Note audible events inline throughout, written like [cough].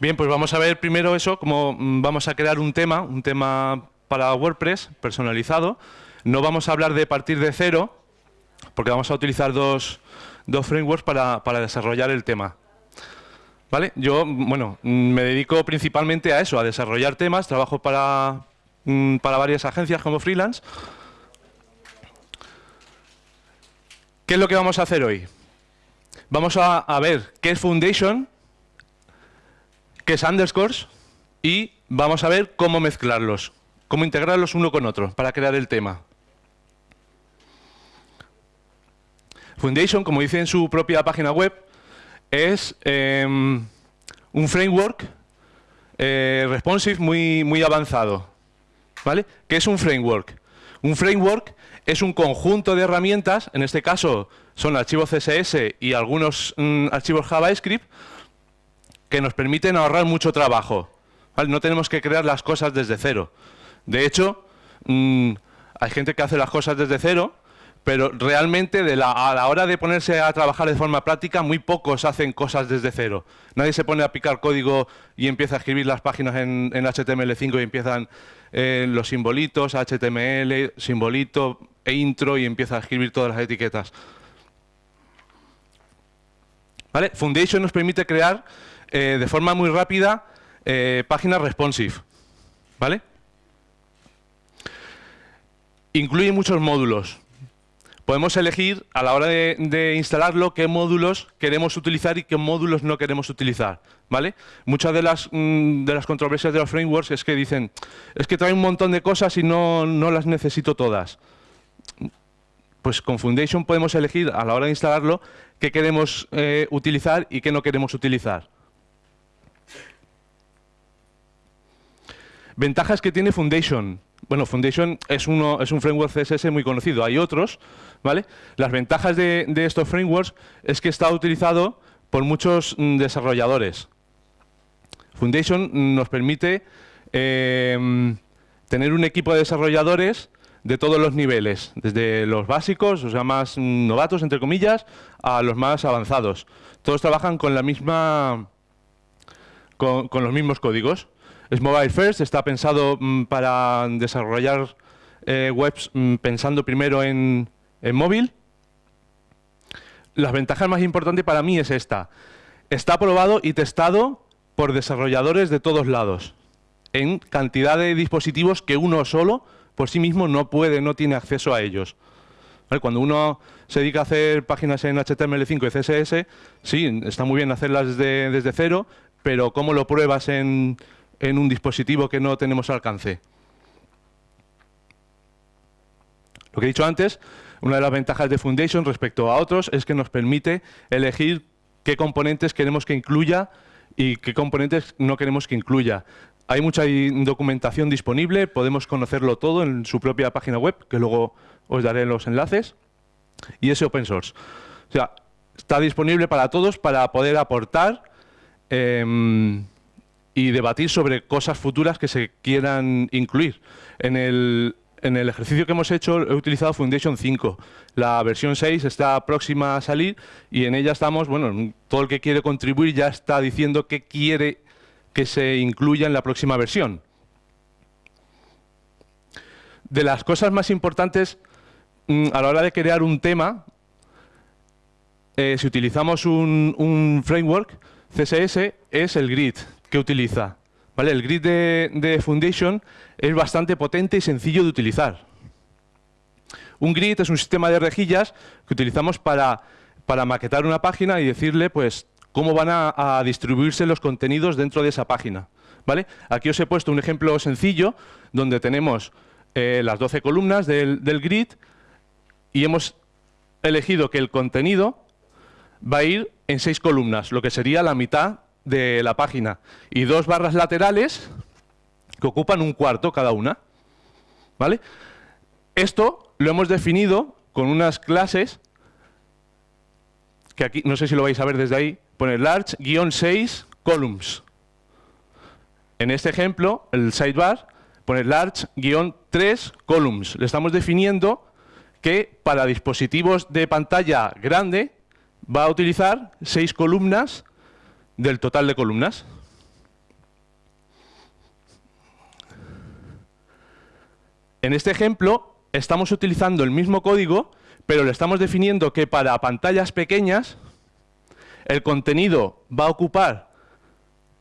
Bien, pues vamos a ver primero eso, cómo mm, vamos a crear un tema, un tema para WordPress personalizado. No vamos a hablar de partir de cero, porque vamos a utilizar dos, dos frameworks para, para desarrollar el tema. ¿Vale? Yo, bueno, mm, me dedico principalmente a eso, a desarrollar temas, trabajo para, mm, para varias agencias como freelance. ¿Qué es lo que vamos a hacer hoy? Vamos a ver qué es Foundation, qué es Underscores y vamos a ver cómo mezclarlos, cómo integrarlos uno con otro para crear el tema. Foundation, como dice en su propia página web, es em, un framework eh, responsive muy, muy avanzado. ¿Vale? ¿Qué es un framework? Un framework es un conjunto de herramientas, en este caso son archivos CSS y algunos mm, archivos JavaScript, que nos permiten ahorrar mucho trabajo. No tenemos que crear las cosas desde cero. De hecho, mm, hay gente que hace las cosas desde cero pero realmente a la hora de ponerse a trabajar de forma práctica, muy pocos hacen cosas desde cero. Nadie se pone a picar código y empieza a escribir las páginas en, HTML5 y empiezan eh, los simbolitos, HTML, simbolito e intro y empieza a escribir todas las etiquetas. Foundation nos permite crear eh, de forma muy rápida eh, páginas responsive. ¿Vale? Incluye muchos módulos podemos elegir a la hora de, instalarlo qué módulos queremos utilizar y qué módulos no queremos utilizar. ¿vale? Muchas de las, mm, de las controversias de los frameworks es que dicen, es que trae un montón de cosas y no, no las necesito todas. Pues con Foundation podemos elegir a la hora de instalarlo qué queremos eh, utilizar y qué no queremos utilizar. Ventajas que tiene Foundation. Bueno, Foundation es, uno, es un framework CSS muy conocido. Hay otros, ¿vale? Las ventajas de, estos frameworks es que está utilizado por muchos mm, desarrolladores. Foundation nos permite em, tener un equipo de desarrolladores de todos los niveles, desde los básicos, o sea, más novatos, entre comillas, a los más avanzados. Todos trabajan con la misma con, los mismos códigos. Es mobile first, está pensado mm, para desarrollar eh, webs mm, pensando primero en, en móvil, las ventajas más importantes para mí es esta. Está aprobado y testado por desarrolladores de todos lados, en cantidad de dispositivos que uno solo por sí mismo no puede, no tiene acceso a ellos. Cuando uno se dedica a hacer páginas en HTML5 y CSS, sí, está muy bien hacerlas desde, desde cero, pero ¿cómo lo pruebas en, en un dispositivo que no tenemos alcance? Lo que he dicho antes, una de las ventajas de Foundation respecto a otros es que nos permite elegir qué componentes queremos que incluya y qué componentes no queremos que incluya. Hay mucha documentación disponible, podemos conocerlo todo en su propia página web, que luego os daré los enlaces, y es open source. O sea, está disponible para todos para poder aportar em, y debatir sobre cosas futuras que se quieran incluir. En el, ejercicio que hemos hecho he utilizado Foundation 5. La versión 6 está próxima a salir y en ella estamos, bueno, todo el que quiere contribuir ya está diciendo qué quiere que se incluya en la próxima versión. De las cosas más importantes mm, a la hora de crear un tema, eh, si utilizamos un framework, CSS es el grid que utiliza. El grid de, Foundation es bastante potente y sencillo de utilizar. Un grid es un sistema de rejillas que utilizamos para, maquetar una página y decirle pues cómo van a, distribuirse los contenidos dentro de esa página. ¿vale? Aquí os he puesto un ejemplo sencillo donde tenemos eh, las 12 columnas del, del grid y hemos elegido que el contenido va a ir en seis columnas, lo que sería la mitad de la página y dos barras laterales que ocupan un cuarto cada una. ¿Vale? Esto lo hemos definido con unas clases que aquí, no sé si lo vais a ver desde ahí, pone large-6 columns. En este ejemplo, el sidebar pone large-3 columns. Le estamos definiendo que para dispositivos de pantalla grande va a utilizar seis columnas del total de columnas. En este ejemplo estamos utilizando el mismo código, pero le estamos definiendo que para pantallas pequeñas el contenido va a ocupar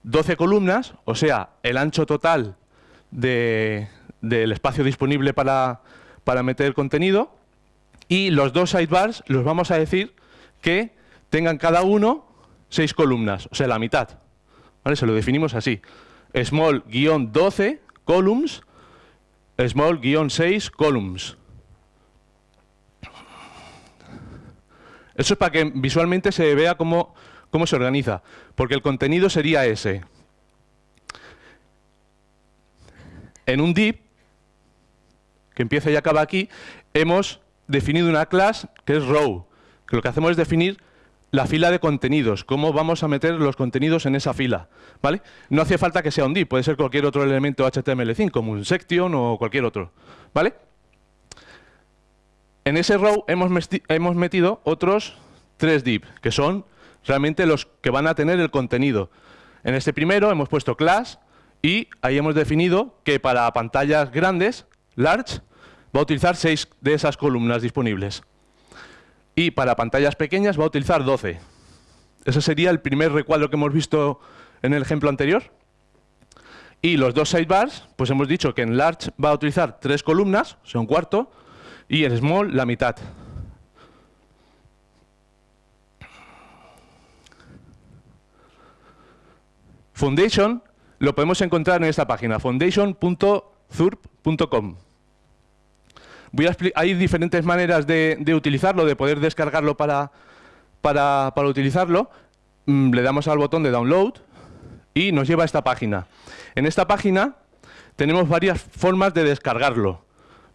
12 columnas, o sea, el ancho total de, del espacio disponible para, para meter el contenido, y los dos sidebars los vamos a decir que tengan cada uno 6 columnas, o sea, la mitad. ¿Vale? Se lo definimos así. Small-12 columns, small-6 columns. Eso es para que visualmente se vea cómo, cómo se organiza, porque el contenido sería ese. En un div, que empieza y acaba aquí, hemos definido una clase que es row, que lo que hacemos es definir la fila de contenidos, cómo vamos a meter los contenidos en esa fila. ¿vale? No hace falta que sea un div, puede ser cualquier otro elemento HTML5, como un section o cualquier otro. ¿vale? En ese row hemos, hemos metido otros tres div, que son realmente los que van a tener el contenido. En este primero hemos puesto class y ahí hemos definido que para pantallas grandes, large, va a utilizar seis de esas columnas disponibles y para pantallas pequeñas va a utilizar 12. Ese sería el primer recuadro que hemos visto en el ejemplo anterior. Y los dos sidebars, pues hemos dicho que en large va a utilizar tres columnas, o sea, un cuarto, y en small la mitad. Foundation lo podemos encontrar en esta página, foundation.zurp.com hay diferentes maneras de, utilizarlo, de poder descargarlo para, para, utilizarlo. Mm, le damos al botón de download y nos lleva a esta página. En esta página tenemos varias formas de descargarlo.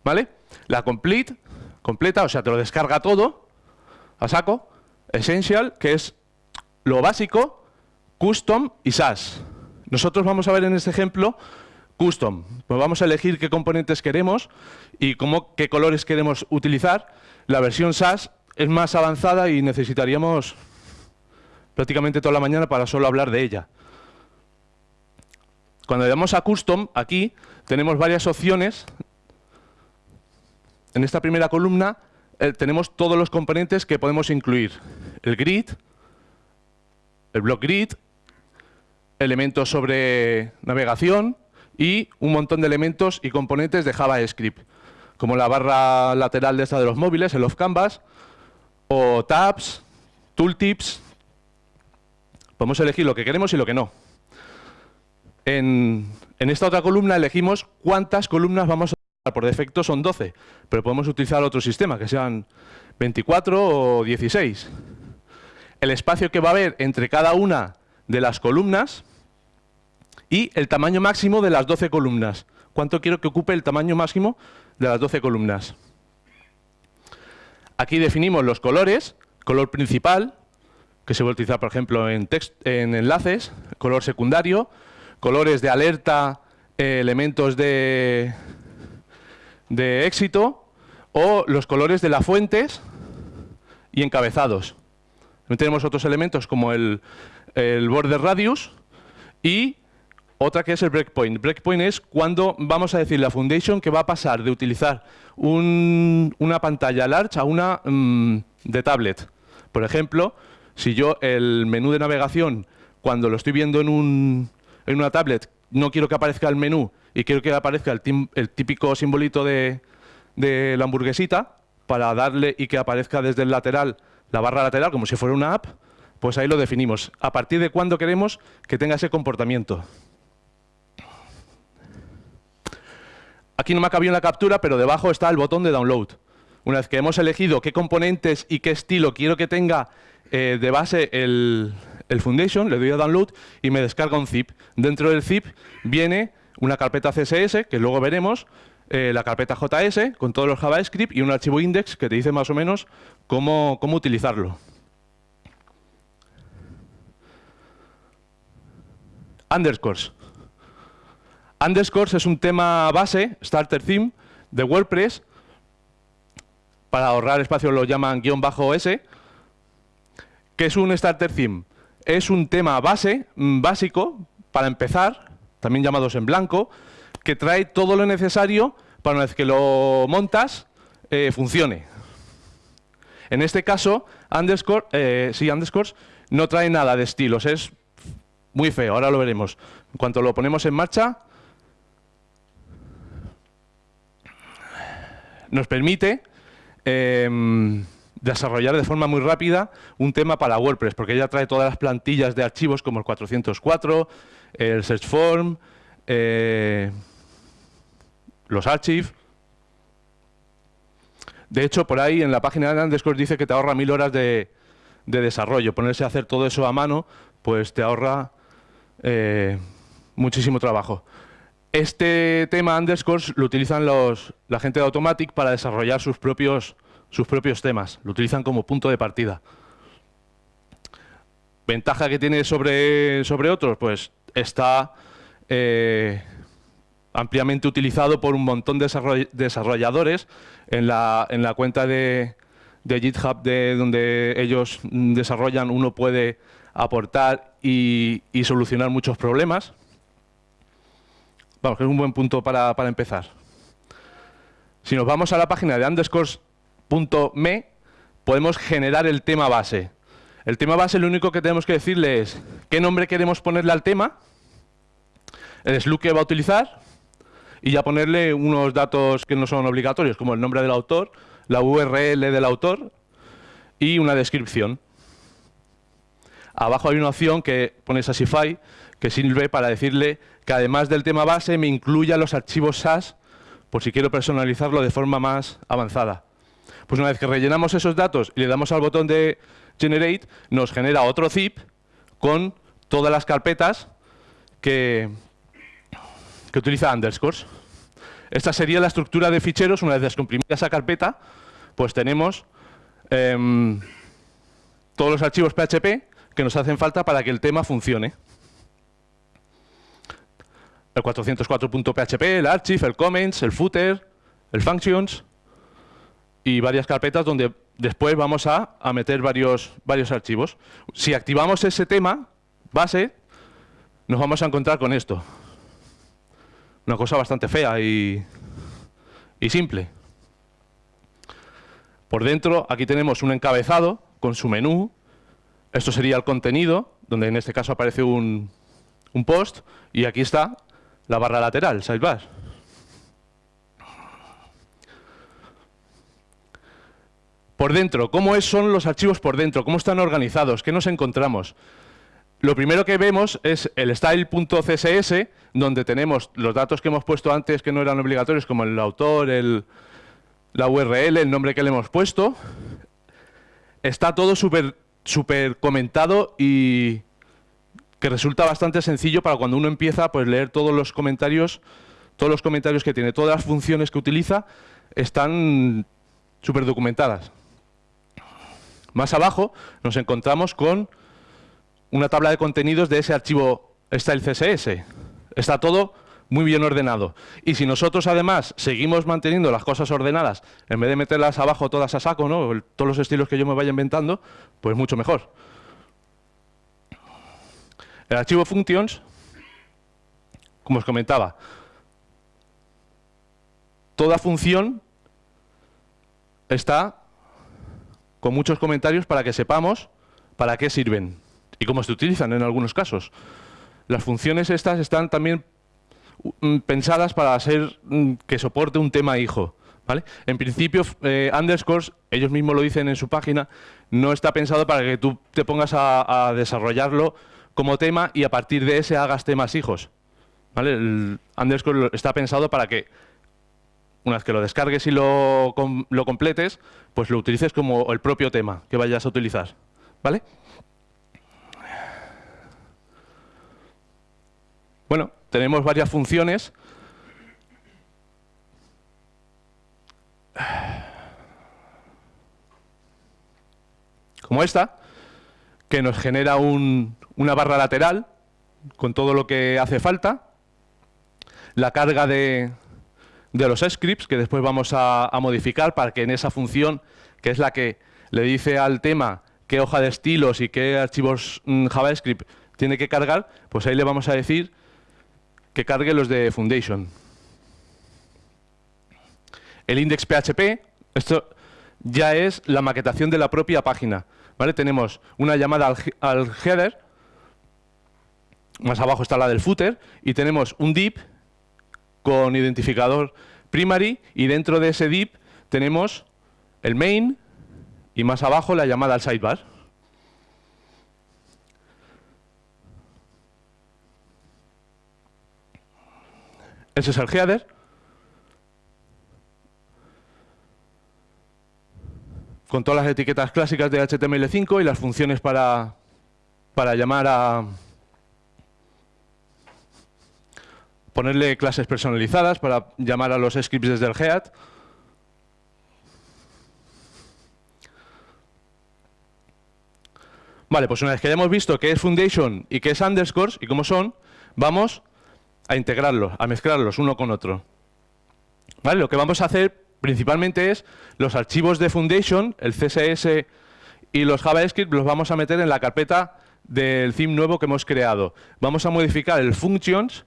¿vale? La complete, completa, o sea, te lo descarga todo, a saco. Essential, que es lo básico, custom y SAS. Nosotros vamos a ver en este ejemplo Custom. Pues vamos a elegir qué componentes queremos y cómo, qué colores queremos utilizar. La versión SAS es más avanzada y necesitaríamos prácticamente toda la mañana para solo hablar de ella. Cuando le damos a Custom, aquí tenemos varias opciones. En esta primera columna eh, tenemos todos los componentes que podemos incluir. El grid, el block grid, elementos sobre navegación, y un montón de elementos y componentes de JavaScript, como la barra lateral de esta de los móviles, el off canvas, o tabs, tooltips. Podemos elegir lo que queremos y lo que no. En, esta otra columna elegimos cuántas columnas vamos a usar. Por defecto son 12, pero podemos utilizar otro sistema, que sean 24 o 16. El espacio que va a haber entre cada una de las columnas y el tamaño máximo de las 12 columnas. ¿Cuánto quiero que ocupe el tamaño máximo de las 12 columnas? Aquí definimos los colores, color principal, que se va a utilizar, por ejemplo, en, en enlaces, color secundario, colores de alerta, eh, elementos de, de éxito, o los colores de las fuentes y encabezados. También tenemos otros elementos como el, el border radius y otra que es el breakpoint. Breakpoint es cuando vamos a decir la Foundation que va a pasar de utilizar una pantalla large a una mm, de tablet. Por ejemplo, si yo el menú de navegación, cuando lo estoy viendo en, una tablet, no quiero que aparezca el menú y quiero que aparezca el, típico simbolito de, de la hamburguesita, para darle y que aparezca desde el lateral, la barra lateral, como si fuera una app, pues ahí lo definimos. A partir de cuándo queremos que tenga ese comportamiento. Aquí no me ha cabido la captura, pero debajo está el botón de download. Una vez que hemos elegido qué componentes y qué estilo quiero que tenga eh, de base el, Foundation, le doy a download y me descarga un zip. Dentro del zip viene una carpeta CSS, que luego veremos, eh, la carpeta JS con todos los JavaScript y un archivo index que te dice más o menos cómo, cómo utilizarlo. Underscores. Underscores es un tema base, starter theme, de WordPress. Para ahorrar espacio lo llaman guion bajo S. ¿Qué es un starter theme? Es un tema base, mm, básico, para empezar, también llamados en blanco, que trae todo lo necesario para una vez que lo montas, eh, funcione. En este caso, underscore, eh, sí, underscores no trae nada de estilos, es muy feo, ahora lo veremos. En cuanto lo ponemos en marcha, nos permite em, desarrollar de forma muy rápida un tema para WordPress, porque ya trae todas las plantillas de archivos como el 404, el search form, eh, los archives. De hecho, por ahí en la página de Underscore dice que te ahorra mil horas de, desarrollo. Ponerse a hacer todo eso a mano, pues te ahorra eh, muchísimo trabajo. Este tema underscores lo utilizan la gente de Automatic para desarrollar sus propios, temas. Lo utilizan como punto de partida. ¿Ventaja que tiene sobre, otros? Pues está eh, ampliamente utilizado por un montón de desarrolladores en la, en la cuenta de, GitHub de donde ellos desarrollan, uno puede aportar y solucionar muchos problemas. Vamos, que es un buen punto para, empezar. Si nos vamos a la página de underscores.me, podemos generar el tema base. El tema base lo único que tenemos que decirle es qué nombre queremos ponerle al tema, el slug que va a utilizar y ya ponerle unos datos que no son obligatorios, como el nombre del autor, la URL del autor y una descripción. Abajo hay una opción que pone Sassify, que sirve para decirle que además del tema base me incluya los archivos SAS por si quiero personalizarlo de forma más avanzada. Pues una vez que rellenamos esos datos y le damos al botón de Generate, nos genera otro zip con todas las carpetas que, que utiliza underscores. Esta sería la estructura de ficheros. Una vez descomprimida esa carpeta, pues tenemos em, todos los archivos PHP que nos hacen falta para que el tema funcione el 404.php, el archive, el comments, el footer, el functions y varias carpetas donde después vamos a, meter varios, varios archivos. Si activamos ese tema base, nos vamos a encontrar con esto. Una cosa bastante fea y, y simple. Por dentro, aquí tenemos un encabezado con su menú. Esto sería el contenido, donde en este caso aparece un, un post, y aquí está la barra lateral, sidebar. Por dentro, ¿cómo son los archivos por dentro? ¿Cómo están organizados? ¿Qué nos encontramos? Lo primero que vemos es el style.css, donde tenemos los datos que hemos puesto antes que no eran obligatorios, como el autor, el, la URL, el nombre que le hemos puesto. Está todo súper super comentado y, que resulta bastante sencillo para cuando uno empieza pues leer todos los comentarios, todos los comentarios que tiene, todas las funciones que utiliza están súper documentadas. Más abajo nos encontramos con una tabla de contenidos de ese archivo style CSS. Está todo muy bien ordenado. Y si nosotros además seguimos manteniendo las cosas ordenadas, en vez de meterlas abajo todas a saco, ¿no? todos los estilos que yo me vaya inventando, pues mucho mejor. El archivo functions, como os comentaba, toda función está con muchos comentarios para que sepamos para qué sirven y cómo se utilizan en algunos casos. Las funciones estas están también mm, pensadas para ser mm, que soporte un tema hijo. ¿vale? En principio, eh, underscores, ellos mismos lo dicen en su página, no está pensado para que tú te pongas a desarrollarlo como tema y a partir de ese hagas temas hijos. ¿Vale? El underscore está pensado para que una vez que lo descargues y lo, lo completes, pues lo utilices como el propio tema que vayas a utilizar. ¿Vale? Bueno, tenemos varias funciones. Como esta, que nos genera un, una barra lateral con todo lo que hace falta, la carga de, de los scripts que después vamos a, modificar para que en esa función, que es la que le dice al tema qué hoja de estilos y qué archivos mm, JavaScript tiene que cargar, pues ahí le vamos a decir que cargue los de Foundation. el index PHP, esto ya es la maquetación de la propia página. ¿vale? Tenemos una llamada al, al header, más abajo está la del footer, y tenemos un div con identificador primary, y dentro de ese div tenemos el main, y más abajo la llamada al sidebar. Ese es el header. Con todas las etiquetas clásicas de HTML5 y las funciones para, para llamar a... Ponerle clases personalizadas para llamar a los scripts desde el head. Vale, pues una vez que hayamos visto qué es Foundation y qué es Underscores y cómo son, vamos a integrarlos, a mezclarlos uno con otro. ¿Vale? Lo que vamos a hacer principalmente es los archivos de Foundation, el CSS y los JavaScript los vamos a meter en la carpeta del theme nuevo que hemos creado. Vamos a modificar el functions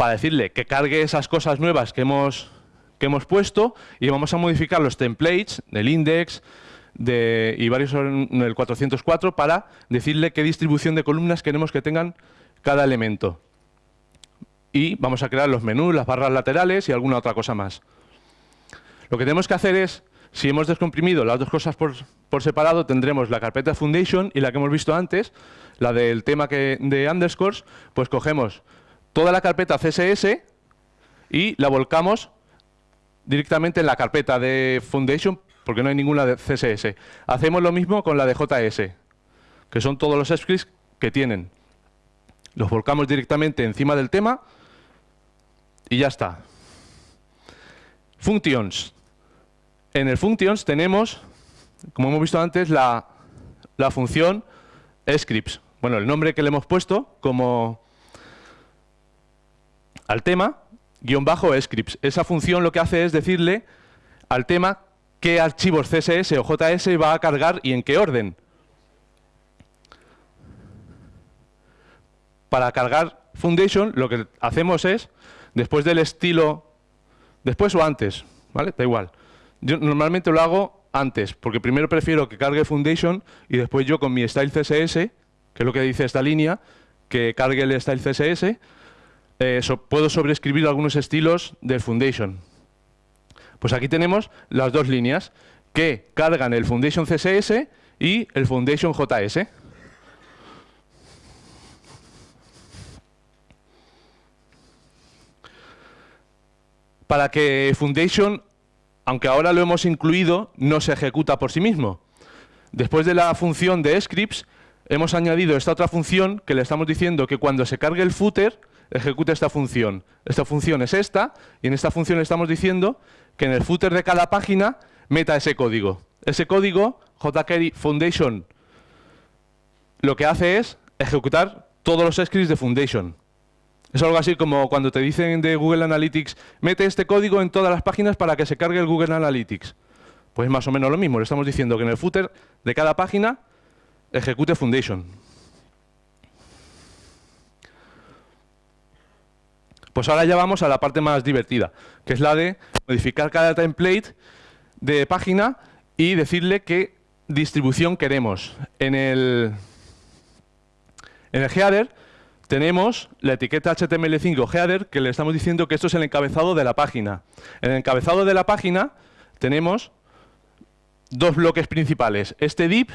para decirle que cargue esas cosas nuevas que hemos, que hemos puesto y vamos a modificar los templates del index de, y varios en el 404 para decirle qué distribución de columnas queremos que tengan cada elemento y vamos a crear los menús, las barras laterales y alguna otra cosa más. Lo que tenemos que hacer es, si hemos descomprimido las dos cosas por, separado, tendremos la carpeta Foundation y la que hemos visto antes, la del tema que, de underscores, pues cogemos toda la carpeta CSS y la volcamos directamente en la carpeta de Foundation, porque no hay ninguna de CSS. Hacemos lo mismo con la de JS, que son todos los scripts que tienen. Los volcamos directamente encima del tema y ya está. Functions. En el functions tenemos, como hemos visto antes, la, función scripts. Bueno, el nombre que le hemos puesto como al tema, guion bajo scripts. Esa función lo que hace es decirle al tema qué archivos CSS o JS va a cargar y en qué orden. Para cargar Foundation lo que hacemos es después del estilo, después o antes, ¿vale? Da igual. Yo normalmente lo hago antes, porque primero prefiero que cargue Foundation y después yo con mi style CSS, que es lo que dice esta línea, que cargue el style CSS, eh, puedo sobreescribir algunos estilos del Foundation. Pues aquí tenemos las dos líneas que cargan el Foundation CSS y el Foundation JS. para que Foundation, aunque ahora lo hemos incluido, no se ejecuta por sí mismo. Después de la función de scripts, hemos añadido esta otra función que le estamos diciendo que cuando se cargue el footer, ejecute esta función. Esta función es esta, y en esta función le estamos diciendo que en el footer de cada página meta ese código. Ese código, jQuery Foundation, lo que hace es ejecutar todos los scripts de Foundation. Es algo así como cuando te dicen de Google Analytics, mete este código en todas las páginas para que se cargue el Google Analytics. Pues más o menos lo mismo, le estamos diciendo que en el footer de cada página ejecute Foundation. Pues ahora ya vamos a la parte más divertida, que es la de modificar cada template de página y decirle qué distribución queremos. En el, en el header tenemos la etiqueta HTML5 header que le estamos diciendo que esto es el encabezado de la página. En el encabezado de la página tenemos dos bloques principales. Este div,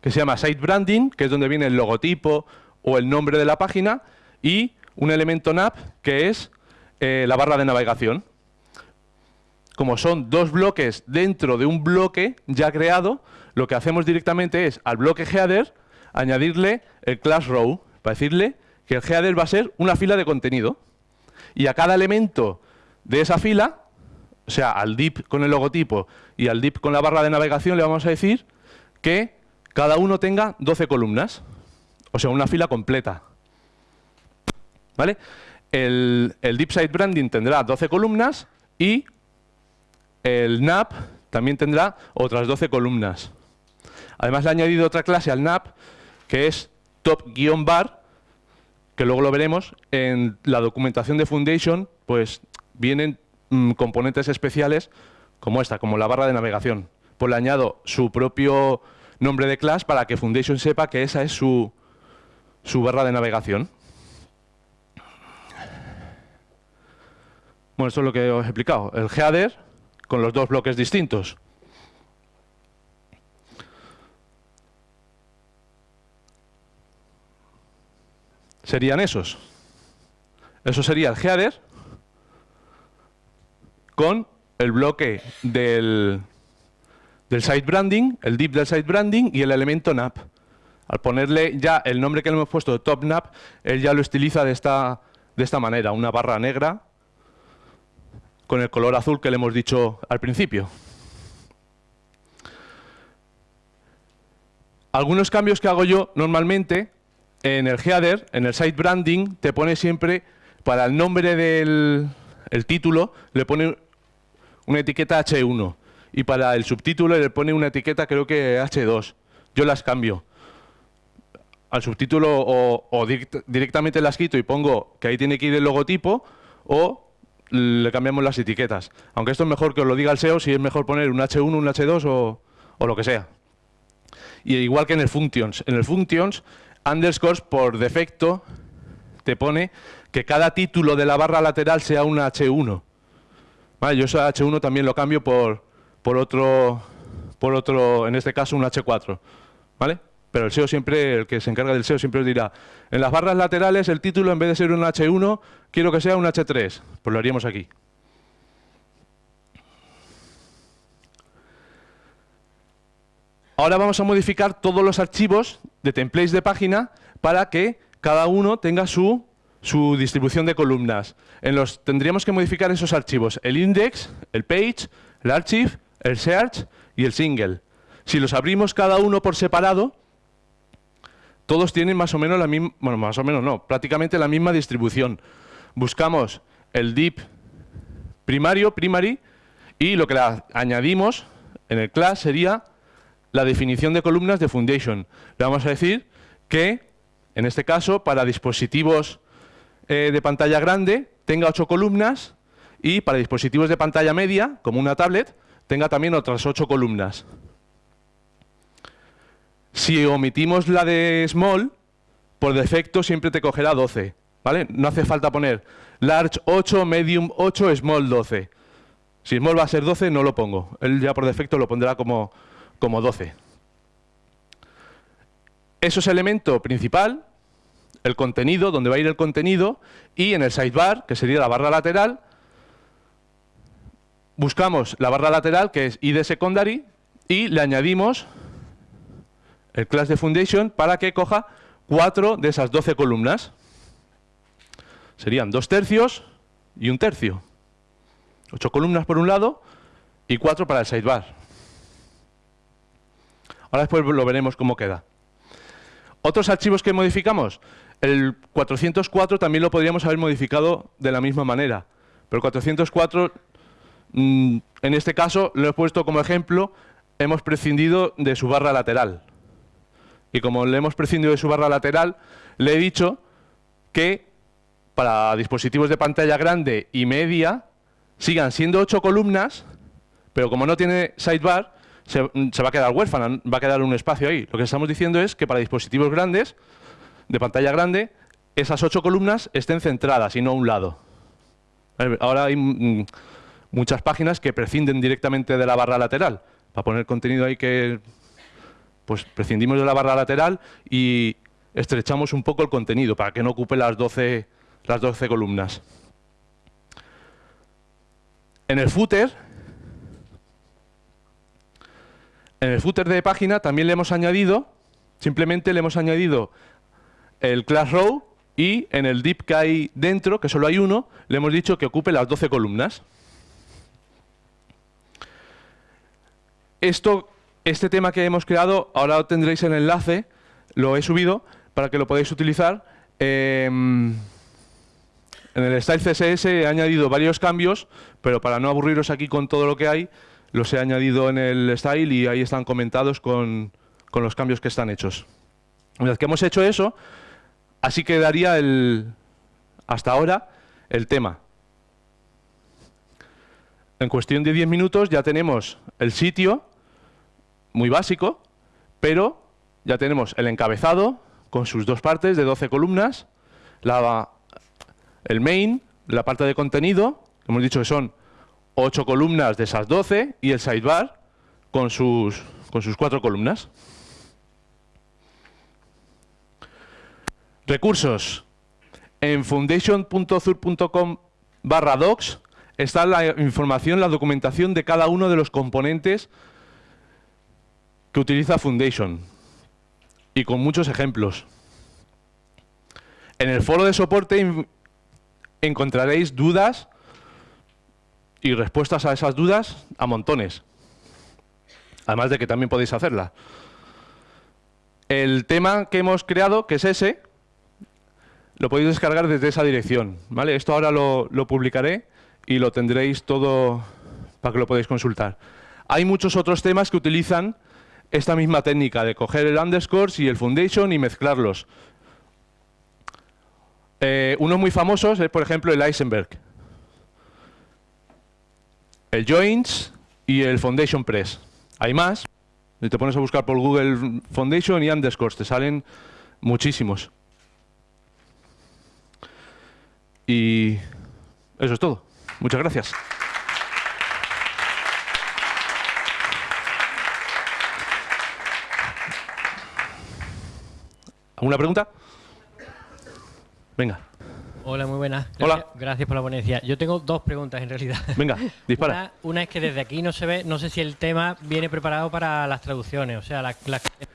que se llama site branding, que es donde viene el logotipo o el nombre de la página, y un elemento nav, que es eh, la barra de navegación. Como son dos bloques dentro de un bloque ya creado, lo que hacemos directamente es al bloque header añadirle el class row, para decirle que el header va a ser una fila de contenido. Y a cada elemento de esa fila, o sea, al div con el logotipo y al div con la barra de navegación, le vamos a decir que cada uno tenga 12 columnas. O sea, una fila completa. ¿Vale? El, el Deep Site Branding tendrá 12 columnas y el NAP también tendrá otras 12 columnas. Además le he añadido otra clase al NAP que es top-bar que luego lo veremos, en la documentación de Foundation, pues vienen mm, componentes especiales como esta, como la barra de navegación. Pues le añado su propio nombre de clase para que Foundation sepa que esa es su, su barra de navegación. Bueno, es lo que os he explicado. El header con los dos bloques distintos. Serían esos. Eso sería el header con el bloque del, del site branding, el div del site branding y el elemento nap. Al ponerle ya el nombre que le hemos puesto top nap, él ya lo estiliza de esta, de esta manera, una barra negra con el color azul que le hemos dicho al principio. Algunos cambios que hago yo normalmente en el header, en el site branding, te pone siempre, para el nombre del el título, le pone una etiqueta H1 y para el subtítulo le pone una etiqueta creo que H2. Yo las cambio. Al subtítulo o, directamente las quito y pongo que ahí tiene que ir el logotipo o le cambiamos las etiquetas. Aunque esto es mejor que os lo diga el SEO si es mejor poner un H1, un H2 o, lo que sea. Y igual que en el functions. En el functions, underscores por defecto te pone que cada título de la barra lateral sea un H1. Vale, yo ese H1 también lo cambio por, por, otro, por otro, en este caso un H4. ¿Vale? Pero el SEO siempre, el que se encarga del SEO siempre os dirá, en las barras laterales el título en vez de ser un H1, quiero que sea un H3. Pues lo haríamos aquí. Ahora vamos a modificar todos los archivos de templates de página para que cada uno tenga su su distribución de columnas. En los tendríamos que modificar esos archivos, el index, el page, el archive, el search y el single. Si los abrimos cada uno por separado, todos tienen más o menos la misma, bueno, más o menos no, prácticamente la misma distribución. Buscamos el deep primario, primary, y lo que le añadimos en el class sería la definición de columnas de Foundation. Le vamos a decir que, en este caso, para dispositivos eh, de pantalla grande tenga ocho columnas y para dispositivos de pantalla media, como una tablet, tenga también otras ocho columnas. Si omitimos la de small, por defecto siempre te cogerá 12. ¿Vale? No hace falta poner large 8, medium 8, small 12. Si small va a ser 12, no lo pongo. Él ya por defecto lo pondrá como, como 12. Eso es elemento principal el contenido, donde va a ir el contenido, y en el sidebar, que sería la barra lateral, buscamos la barra lateral, que es id secondary, y le añadimos el class de foundation para que coja cuatro de esas 12 columnas. Serían dos tercios y un tercio. Ocho columnas por un lado y cuatro para el sidebar. Ahora después lo veremos cómo queda. Otros archivos que modificamos, el 404 también lo podríamos haber modificado de la misma manera, pero el 404, mm, en este caso, lo he puesto como ejemplo, hemos prescindido de su barra lateral. Y como le hemos prescindido de su barra lateral, le he dicho que para dispositivos de pantalla grande y media sigan siendo ocho columnas, pero como no tiene sidebar, se, se va a quedar huérfana, va a quedar un espacio ahí. Lo que estamos diciendo es que para dispositivos grandes de pantalla grande, esas ocho columnas estén centradas y no a un lado. Ahora hay mm, muchas páginas que prescinden directamente de la barra lateral. Para poner contenido ahí que pues prescindimos de la barra lateral y estrechamos un poco el contenido para que no ocupe las 12, las 12 columnas. En el footer, en el footer de página también le hemos añadido, simplemente le hemos añadido el class row y en el div que hay dentro, que solo hay uno, le hemos dicho que ocupe las 12 columnas. Esto, este tema que hemos creado, ahora tendréis el enlace, lo he subido para que lo podáis utilizar. Em, en el style CSS he añadido varios cambios, pero para no aburriros aquí con todo lo que hay, los he añadido en el style y ahí están comentados con, con los cambios que están hechos. Una vez que hemos hecho eso, Así quedaría el, hasta ahora el tema. en cuestión de 10 minutos ya tenemos el sitio, muy básico, pero ya tenemos el encabezado con sus dos partes de 12 columnas, la, el main, la parte de contenido, hemos dicho que son 8 columnas de esas 12, y el sidebar con sus, con sus 4 columnas. Recursos. En foundation.zur.com barra docs está la información, la documentación de cada uno de los componentes que utiliza Foundation y con muchos ejemplos. En el foro de soporte encontraréis dudas y respuestas a esas dudas a montones. Además de que también podéis hacerla. El tema que hemos creado, que es ese, lo podéis descargar desde esa dirección. ¿vale? Esto ahora lo, lo publicaré y lo tendréis todo para que lo podáis consultar. Hay muchos otros temas que utilizan esta misma técnica de coger el underscore y el foundation y mezclarlos. Eh, uno muy famosos es, por ejemplo, el Eisenberg. El Joins y el Foundation Press. Hay más. Te pones a buscar por Google Foundation y underscores, te salen muchísimos. Y eso es todo. Muchas gracias. ¿Alguna pregunta? Venga. Hola, muy buenas. Gracias, Hola. Gracias por la ponencia. Yo tengo dos preguntas en realidad. Venga, [laughs] dispara. Una, es que desde aquí no se ve, no sé si el tema viene preparado para las traducciones, o sea, la,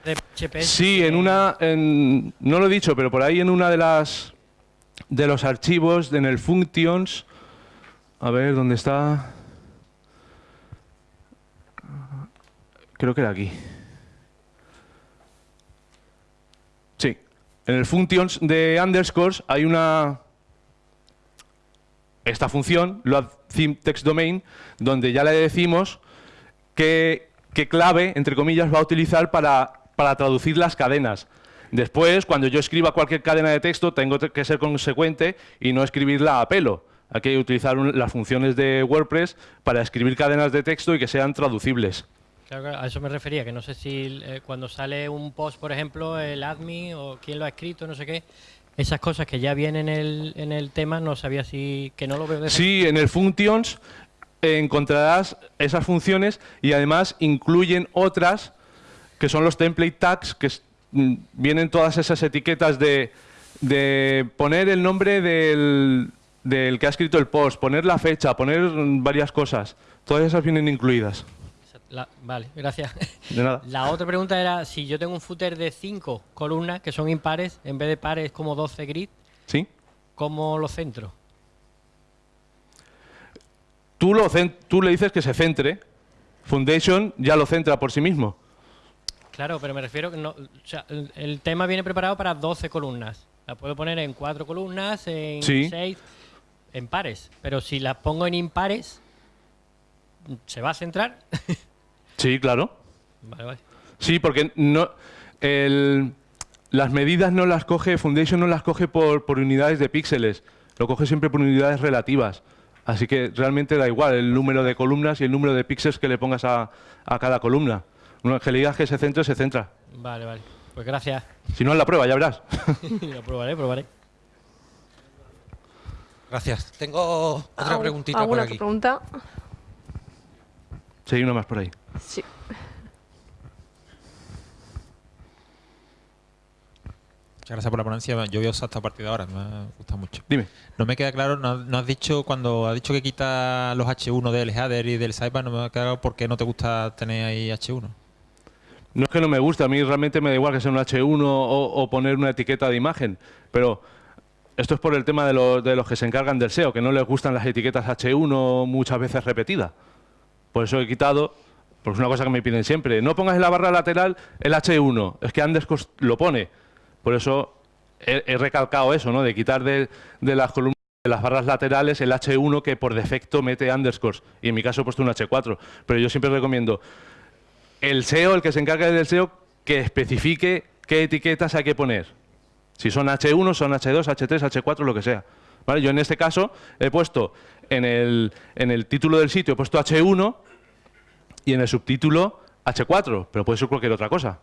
de PHP. Sí, en una, no lo he dicho, pero por ahí en una de las de los archivos, en el functions, a ver dónde está. Creo que era aquí. En el functions de underscores hay una esta función, load theme text domain, donde ya le decimos qué, clave, entre comillas, va a utilizar para, para traducir las cadenas. Después, cuando yo escriba cualquier cadena de texto, tengo que ser consecuente y no escribirla a pelo. Hay que utilizar las funciones de WordPress para escribir cadenas de texto y que sean traducibles. Claro, a eso me refería, que no sé si eh, cuando sale un post, por ejemplo, el admin o quién lo ha escrito, no sé qué, esas cosas que ya vienen en el, en el tema, no sabía si... que no lo veo Sí, en el functions encontrarás esas funciones y además incluyen otras que son los template tags, que mm, vienen todas esas etiquetas de, de poner el nombre del, del que ha escrito el post, poner la fecha, poner varias cosas. Todas esas vienen incluidas vale, gracias. [laughs] De nada. La otra pregunta era, si yo tengo un footer de 5 columnas, que son impares, en vez de pares como 12 grid, ¿Sí? ¿cómo lo centro? Tú, lo tú le dices que se centre, Foundation ya lo centra por sí mismo. Claro, pero me refiero que no, o sea, el, tema viene preparado para 12 columnas. La puedo poner en 4 columnas, en 6, en pares. Pero si las pongo en impares, ¿se va a centrar? [laughs] Sí, claro. Sí, porque no, las medidas no las coge, Foundation no las coge por, unidades de píxeles, lo coge siempre por unidades relativas. Así que realmente da igual el número de columnas y el número de píxeles que le pongas a, cada columna. Una que le digas que se centre, se centra. Vale, vale. Pues gracias. Si no, en la prueba, ya verás. [laughs] lo probaré, probaré. Gracias. Tengo otra preguntita por aquí. pregunta? Sí, hay una más por ahí. Sí. Muchas gracias por la ponencia. Yo voy a usar esta partida ahora, me gusta mucho. Dime. No me queda claro, no, has dicho, cuando has dicho que quita los H1 del header y del sidebar, no me ha quedado por qué no te gusta tener ahí H1. No es que no me guste, a mí realmente me da igual que sea un H1 o, poner una etiqueta de imagen, pero esto es por el tema de, de los que se encargan del SEO, que no les gustan las etiquetas H1 muchas veces repetidas. Por eso he quitado, porque es una cosa que me piden siempre. No pongas en la barra lateral el H1, es que underscore lo pone. Por eso he, recalcado eso, ¿no? De quitar de, las columnas de las barras laterales el H1 que por defecto mete underscores. Y en mi caso he puesto un H4. Pero yo siempre recomiendo el SEO, el que se encarga del SEO, que especifique qué etiquetas hay que poner. Si son H1, son H2, H3, H4, lo que sea. Yo en este caso he puesto en el, en el título del sitio he puesto H1 y en el subtítulo H4, pero puede ser cualquier otra cosa.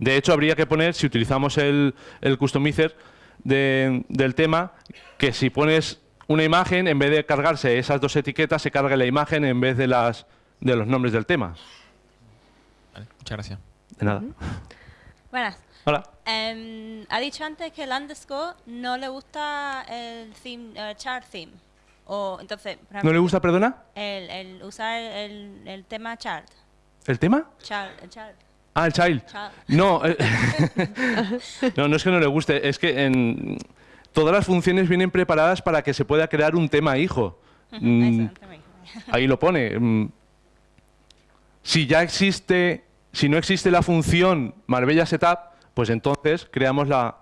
De hecho, habría que poner, si utilizamos el, el customizer del tema, que si pones una imagen, en vez de cargarse esas dos etiquetas, se cargue la imagen en vez de, las, de los nombres del tema. muchas gracias. De nada. Buenas. Hola. Em, ha dicho antes que el underscore no le gusta el theme, chart theme. O, entonces, ¿No le gusta, perdona? El, usar el, tema chart. ¿El tema? Chart, el chart. Ah, el child. No, eh, [laughs] no, no es que no le guste, es que en, todas las funciones vienen preparadas para que se pueda crear un tema hijo. Mm, ahí lo pone. Mm, si ya existe, si no existe la función Marbella Setup, pues entonces creamos la,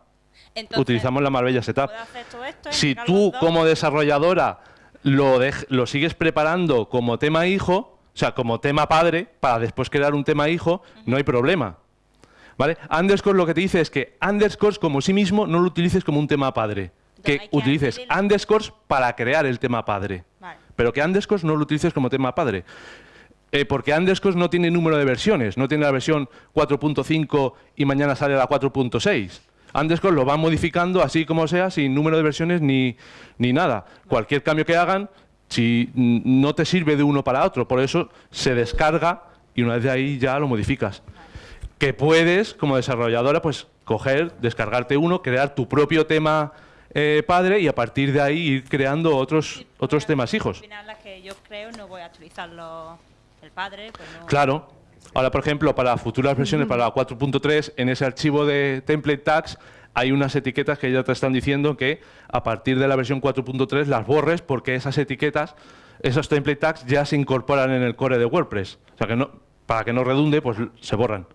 utilizamos la Marbella Setup. si tú como desarrolladora lo, lo sigues preparando como tema hijo, o sea, como tema padre, para después crear un tema hijo, no hay problema. ¿Vale? Underscore lo que te dice es que underscores como sí mismo no lo utilices como un tema padre. que, utilices underscores para crear el tema padre. Pero que underscores no lo utilices como tema padre. Eh, porque underscores no tiene número de versiones, no tiene la versión 4.5 y mañana sale la 4.6. Underscore lo va modificando así como sea, sin número de versiones ni, ni nada. Cualquier cambio que hagan, si no te sirve de uno para otro, por eso se descarga y una vez de ahí ya lo modificas. Que puedes, como desarrolladora, pues coger, descargarte uno, crear tu propio tema eh, padre y a partir de ahí ir creando otros, otros temas hijos. Al final, la que yo creo, no voy a el padre. Pues claro. Ahora, por ejemplo, para futuras versiones, para la 4.3, en ese archivo de template tags hay unas etiquetas que ya te están diciendo que a partir de la versión 4.3 las borres porque esas etiquetas, esos template tags ya se incorporan en el core de WordPress. O sea que no, para que no redunde, pues se borran.